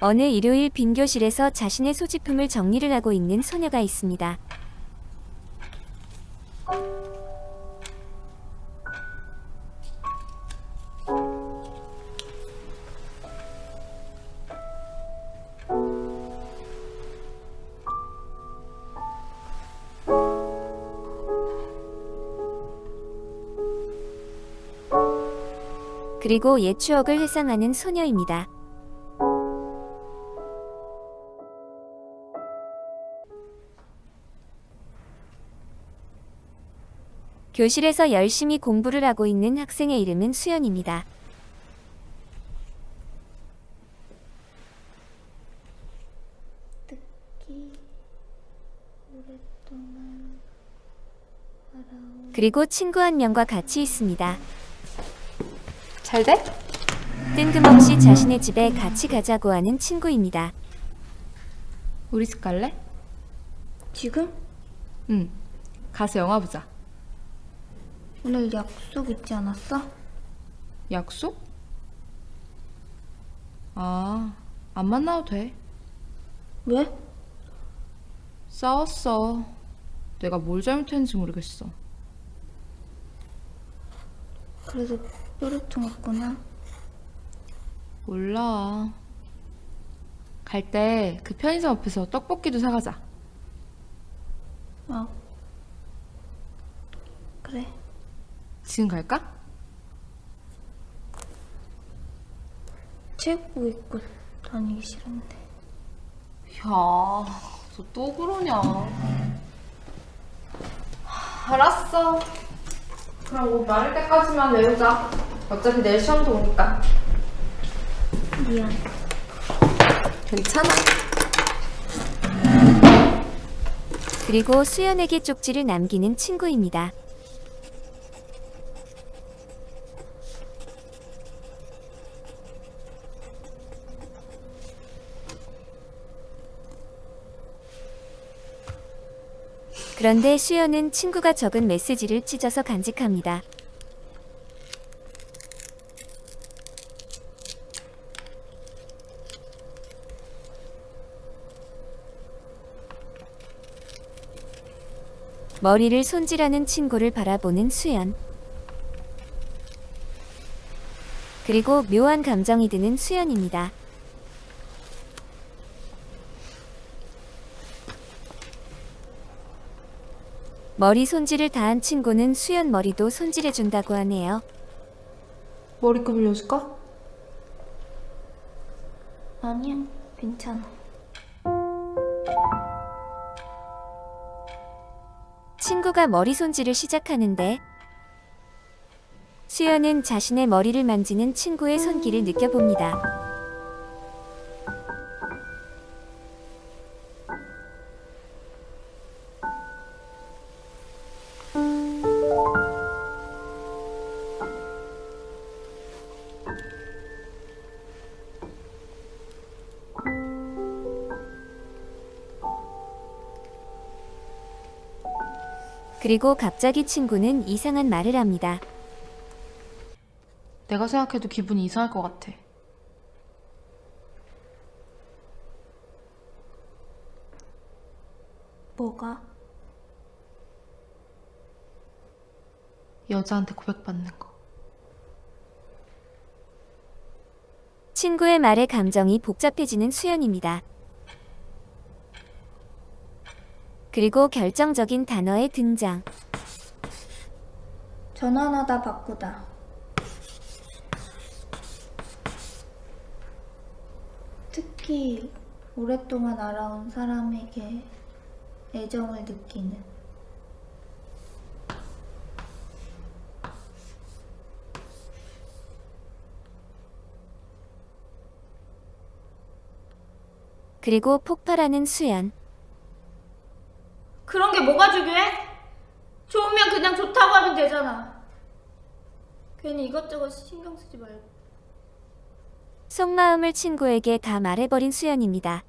어느 일요일 빈 교실에서 자신의 소지품을 정리를 하고 있는 소녀가 있습니다. 그리고 옛 추억을 회상하는 소녀입니다. 교실에서 열심히 공부를 하고 있는 학생의 이름은 수연입니다. 그리고 친구 한 명과 같이 있습니다. 잘 돼? 뜬금없이 자신의 집에 같이 가자고 하는 친구입니다. 우리 집 갈래? 지금? 응. 가서 영화 보자. 오늘 약속 있지 않았어? 약속? 아, 안 만나도 돼. 왜? 싸웠어. 내가 뭘 잘못했는지 모르겠어. 그래서 뾰루 통했구나 몰라. 갈 때 그 편의점 앞에서 떡볶이도 사가자. 어 그래 지금 갈까? 체육복 입고 다니기 싫은데 야, 너 또 그러냐. 알았어. 그럼 옷 마를 때까지만 외우자. 어차피 내일 시험도 오니까. 미안 괜찮아. 그리고 수연에게 쪽지를 남기는 친구입니다. 그런데 수연은 친구가 적은 메시지를 찢어서 간직합니다. 머리를 손질하는 친구를 바라보는 수연. 그리고 묘한 감정이 드는 수연입니다. 머리 손질을 다 한 친구는 수연 머리도 손질해준다고 하네요. 머리끈 빌려줄까? 아니야 괜찮아 친구가 머리 손질을 시작하는데 수연은 자신의 머리를 만지는 친구의 손길을 느껴봅니다. 그리고 갑자기 친구는 이상한 말을 합니다. 내가 생각해도 기분이 이상할 것 같아. 뭐가? 여자한테 고백받는 거. 친구의 말에 감정이 복잡해지는 수연입니다. 그리고 결정적인 단어의 등장. 전환하다 바꾸다 특히 오랫동안 알아온 사람에게 애정을 느끼는 그리고 폭발하는 수연. 그런 게 뭐가 중요해? 좋으면 그냥 좋다고 하면 되잖아 괜히 이것저것 신경 쓰지 말고 속마음을 친구에게 다 말해버린 수연입니다.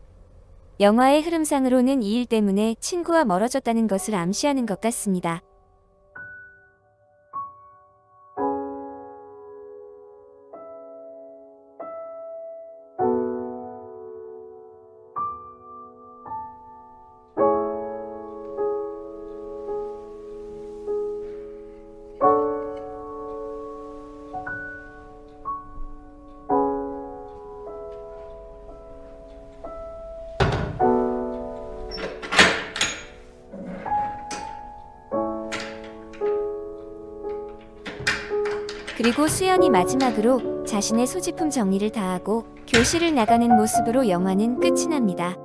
영화의 흐름상으로는 이 일 때문에 친구와 멀어졌다는 것을 암시하는 것 같습니다. 그리고 수연이 마지막으로 자신의 소지품 정리를 다하고 교실을 나가는 모습으로 영화는 끝이 납니다.